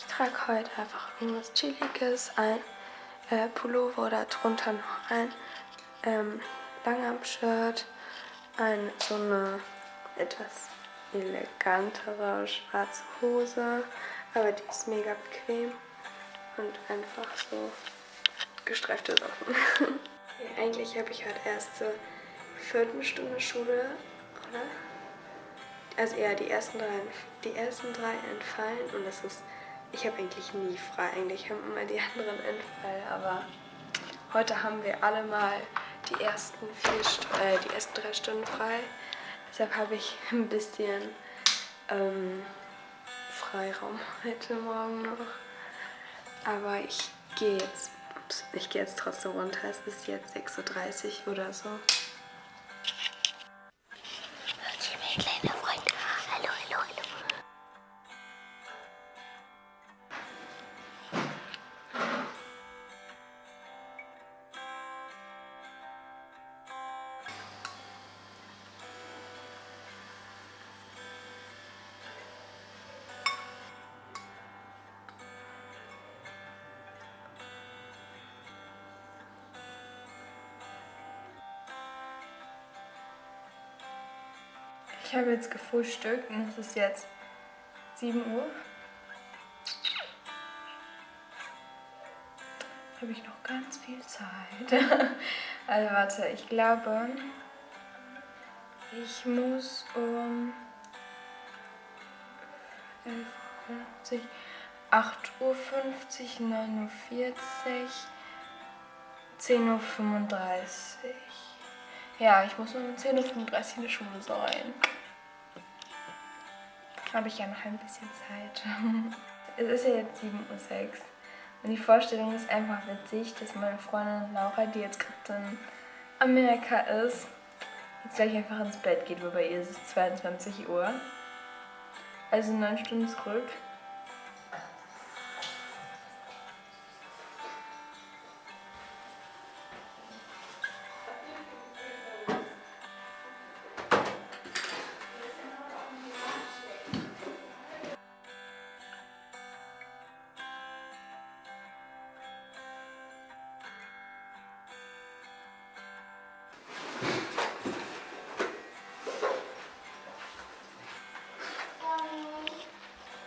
Ich trage heute einfach irgendwas Chilliges, ein äh, Pullover oder drunter noch ein ähm, Langarm-Shirt, ein, so eine etwas elegantere schwarze Hose, aber die ist mega bequem und einfach so gestreifte Sachen. ja, eigentlich habe ich heute erst zur vierten Stunde Schule, oder? Also eher die ersten drei, die ersten drei entfallen und das ist, ich habe eigentlich nie frei, eigentlich haben immer die anderen entfallen, aber heute haben wir alle mal die ersten, vier, äh, die ersten drei Stunden frei. Deshalb habe ich ein bisschen ähm, Freiraum heute Morgen noch. Aber ich gehe jetzt, ich gehe jetzt trotzdem runter. Es ist jetzt 6.30 Uhr oder so. Kleine Ich habe jetzt gefrühstückt und es ist jetzt 7 Uhr. Habe ich noch ganz viel Zeit. also warte, ich glaube, ich muss um 11.50 Uhr, 8.50 Uhr, 9.40 Uhr, 10.35 Uhr. Ja, ich muss um 10.35 Uhr in der Schule sein habe ich ja noch ein bisschen Zeit. es ist ja jetzt 7.06 Uhr und die Vorstellung ist einfach witzig, dass meine Freundin Laura, die jetzt gerade in Amerika ist, jetzt gleich einfach ins Bett geht, weil bei ihr ist es 22 Uhr. Also neun Stunden zurück.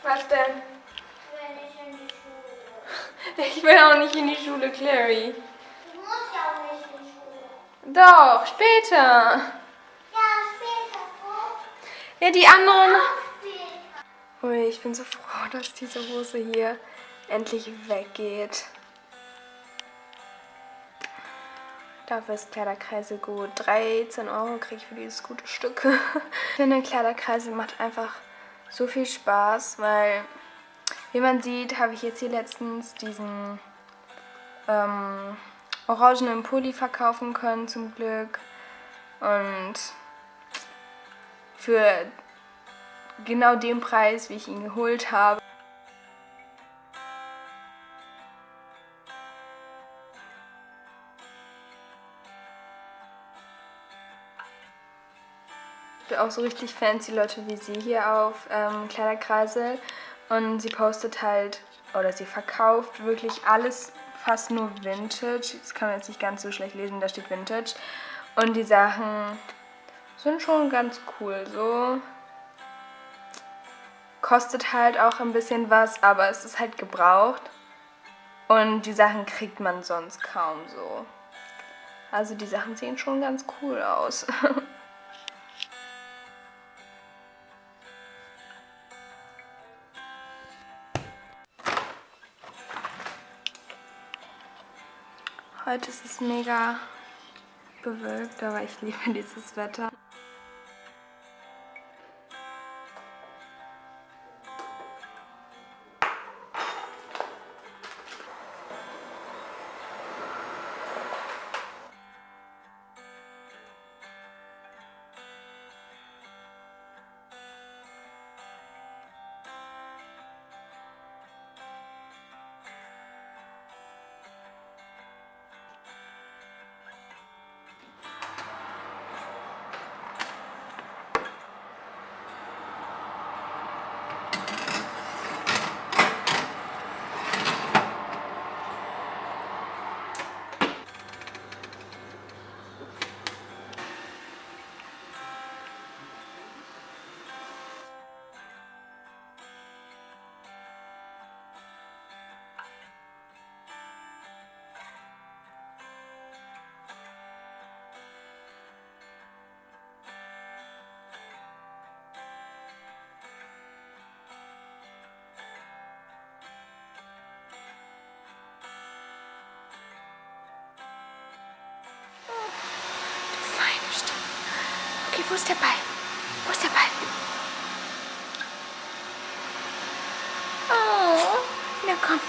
Was denn? Ich will nicht in die Schule. Ich will auch nicht in die Schule, Clary. Du musst ja auch nicht in die Schule. Doch, später. Ja, später. Wo? Ja, die anderen... Ui, ich bin so froh, dass diese Hose hier endlich weggeht. Dafür ist Kleiderkreise gut. 13 Euro kriege ich für dieses gute Stück. ich finde, Kleiderkreise macht einfach so viel Spaß, weil, wie man sieht, habe ich jetzt hier letztens diesen ähm, orangenen Pulli verkaufen können, zum Glück. Und für genau den Preis, wie ich ihn geholt habe. Auch so richtig fancy Leute wie sie hier auf ähm, Kleiderkreisel und sie postet halt, oder sie verkauft wirklich alles fast nur Vintage. Das kann man jetzt nicht ganz so schlecht lesen, da steht Vintage. Und die Sachen sind schon ganz cool. So kostet halt auch ein bisschen was, aber es ist halt gebraucht. Und die Sachen kriegt man sonst kaum so. Also die Sachen sehen schon ganz cool aus. Heute ist es mega bewölkt, aber ich liebe dieses Wetter. Wo ist der Ball? Wo ist der Ball? Oh, na komm.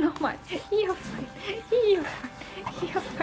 Nochmal. Hier fein. Hier fein. Hier fein.